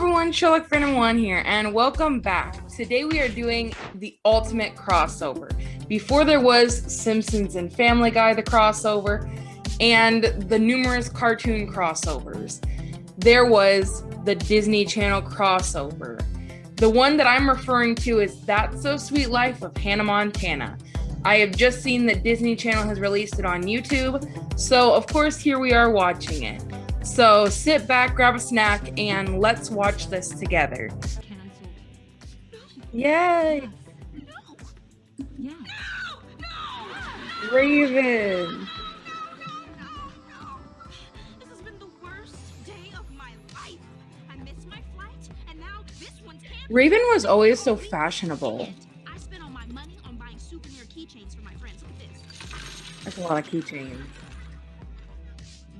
everyone, Sherlock Phantom One here, and welcome back. Today we are doing the ultimate crossover. Before there was Simpsons and Family Guy, the crossover, and the numerous cartoon crossovers, there was the Disney Channel crossover. The one that I'm referring to is That's So Suite Life of Hannah Montana. I have just seen that Disney Channel has released it on YouTube, so of course, here we are watching it. So sit back, grab a snack, and let's watch this together. Yay! Yeah. Raven! This has been the worst day of my life. I missed my flight, and now this one's canceled. Raven was always so fashionable. I spent all my money on buying souvenir keychains for my friends with this. That's a lot of keychains.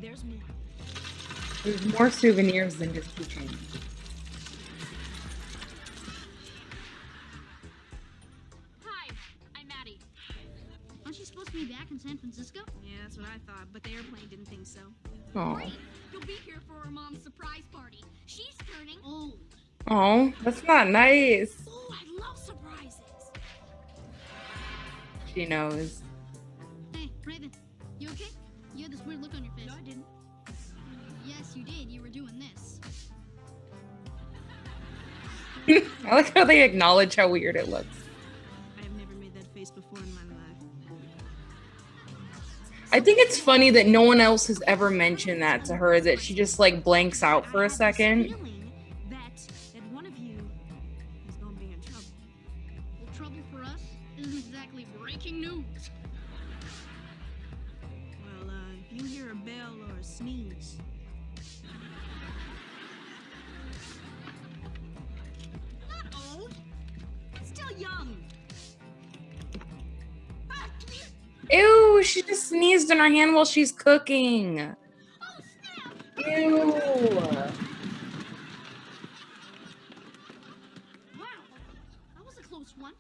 There's more. There's more souvenirs than just keychains. Hi, I'm Maddie. Aren't you supposed to be back in San Francisco? Yeah, that's what I thought, but the airplane didn't think so. Oh, Great! You'll be here for her mom's surprise party. She's turning old. oh, that's not nice. Oh, I love surprises. She knows. Hey, Raven, you okay? You had this weird look on your face. No, I didn't. Yes, you did. You were doing this. I like how they acknowledge how weird it looks. I have never made that face before in my life. I think it's funny that no one else has ever mentioned that to her, that she just like blanks out for a have this second. feeling Ew, she just sneezed in her hand while she's cooking. Ew. Wow. That was a close one.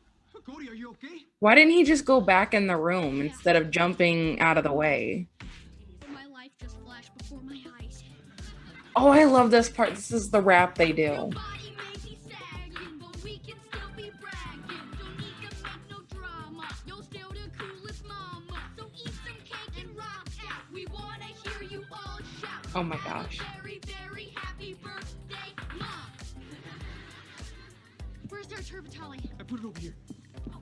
Cody, are you okay? Why didn't he just go back in the room instead of jumping out of the way? My life just flashed before my eyes. Oh, I love this part. This is the rap they do. Your body be sagging, but we can still be bragging. Don't need to make no drama. You're still the coolest mama. So eat some cake and rock out. We wanna hear you all shout. Oh my gosh. Very, very happy birthday, mom. Where's our turbitali? I put it over here. Oh.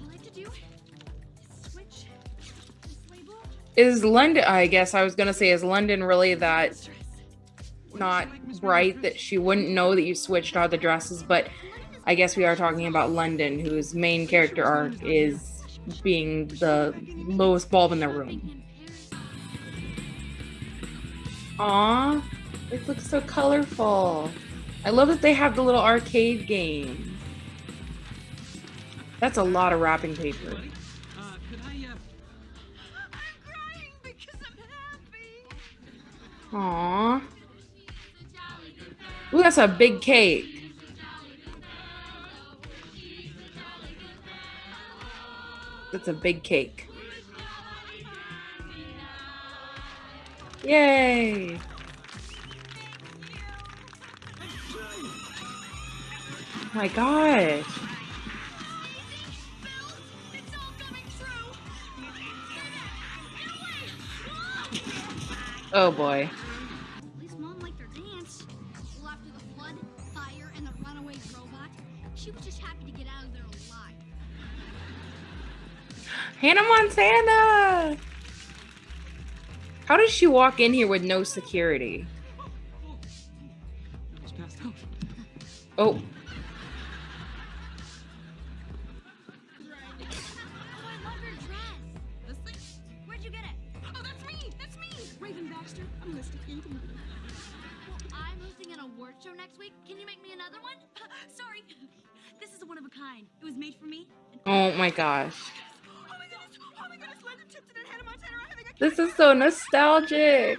All I have to do is switch this label. Is London, I guess I was gonna say, is London really that not bright that she wouldn't know that you switched all the dresses? But I guess we are talking about London, whose main character arc is being the lowest bulb in the room. Aw, it looks so colorful. I love that they have the little arcade game. That's a lot of wrapping paper. Uh, could I, uh, I'm crying because I'm happy. Aw. Ooh, that's a big cake. That's a big cake. Yay! Oh my gosh. Oh boy. Hannah Montana! How does she walk in here with no security? Oh, I love her dress. This thing? Where'd you get it? That's me! That's me! Raven Baxter. I'm listed into Well, I'm hosting an award show next week. Can you make me another one? Sorry. This is one of a kind. It was made for me. oh my gosh. Oh is so nostalgic.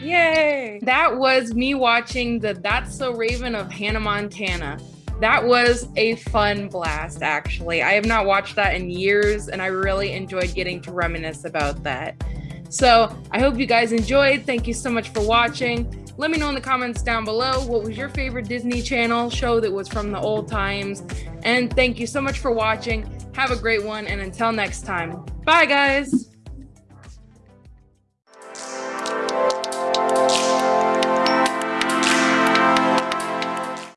Yay! That was me watching the That's So Raven of Hannah Montana. That was a fun blast, actually. I have not watched that in years, and I really enjoyed getting to reminisce about that. So I hope you guys enjoyed. Thank you so much for watching. Let me know in the comments down below what was your favorite Disney Channel show that was from the old times. And thank you so much for watching. Have a great one, and until next time, bye guys.